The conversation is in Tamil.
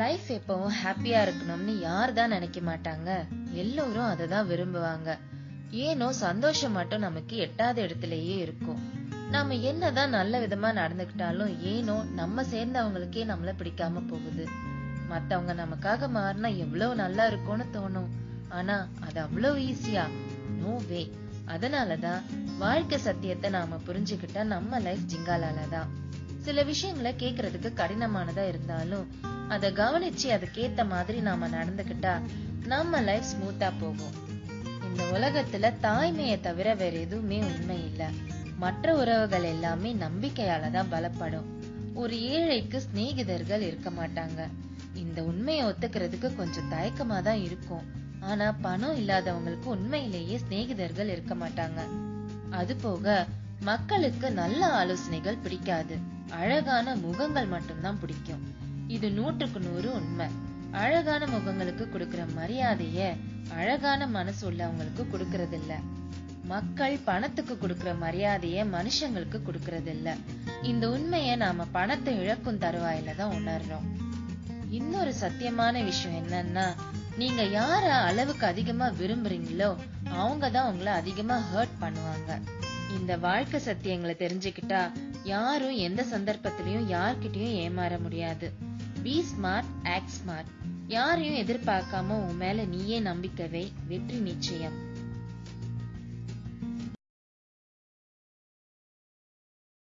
லைஃப் எப்பவும் ஹாப்பியா இருக்கணும்னு யார் தான் நினைக்க மாட்டாங்க. எல்லோரும் அதை தான் விரும்புவாங்க. ஏனோ சந்தோஷம் மட்டும் நமக்கு எட்டாத இடத்துலயே இருக்கும். நாம என்னதான் நல்ல விதமா நடந்துக்கிட்டாலும் ஏனோ நம்ம சேர்ந்தவங்களுக்கே நம்மள பிடிக்காம போகுது. மத்தவங்க நமக்காக மாறினா எவ்வளவு நல்லா இருக்கும்னு தோணும். ஆனா அது அவ்வளவு ஈஸியா நோ வே அதனாலதான் வாழ்க்கை சத்தியத்தை நாம புரிஞ்சுக்கிட்டா நம்ம லைஃப் ஜிங்காலால தான் சில விஷயங்களை கேக்குறதுக்கு கடினமானதா இருந்தாலும் அத கவனிச்சு அதுக்கேத்த மாதிரி நாம நடந்துகிட்டா நம்ம லைஃப் ஸ்மூத்தா போகும். இந்த உலகத்துல தாய்மையை தவிர வேற எதுவுமே உண்மை இல்ல. மற்ற உறவுகள் எல்லாமே நம்பிக்கையால தான் பலப்படும். ஒரு ஏழைக்கு சிநேகிதர்கள் இருக்க மாட்டாங்க. இந்த உண்மையை ஒத்துக்கிறதுக்கு கொஞ்சம் தயக்கமா தான் இருக்கும். ஆனா பணம் இல்லாதவங்களுக்கு உண்மையிலேயே சிநேகிதர்கள் இருக்க மாட்டாங்க. அது போக மக்களுக்கு நல்ல ஆலோசனைகள் பிடிக்காது. அழகான முகங்கள் மட்டும்தான் பிடிக்கும். இது நூற்றுக்கு நூறு உண்மை. அழகான முகங்களுக்கு கொடுக்கிற மரியாதைய அழகான மனசு உள்ளவங்களுக்கு கொடுக்கறது இல்ல மக்கள் பணத்துக்கு கொடுக்கிற மரியாதைய மனுஷங்களுக்கு கொடுக்கறது இல்ல இந்த உண்மைய நாம பணத்தை இழக்கும் தருவாயில தான் உணர்றோம். இன்னொரு சத்தியமான விஷயம் என்னன்னா நீங்க யார அளவுக்கு அதிகமா விரும்புறீங்களோ அவங்கதான் உங்களை அதிகமா ஹர்ட் பண்ணுவாங்க. இந்த வாழ்க்கை சத்தியங்களை தெரிஞ்சுக்கிட்டா யாரும் எந்த சந்தர்ப்பத்திலயும் யார்கிட்டயும் ஏமாற முடியாது. பி ஸ்மார்ட் ஆக்ட் ஸ்மார்ட் யாரையும் எதிர்பார்க்காம உன் மேல நீயே நம்பிக்கவே வெற்றி நிச்சயம்.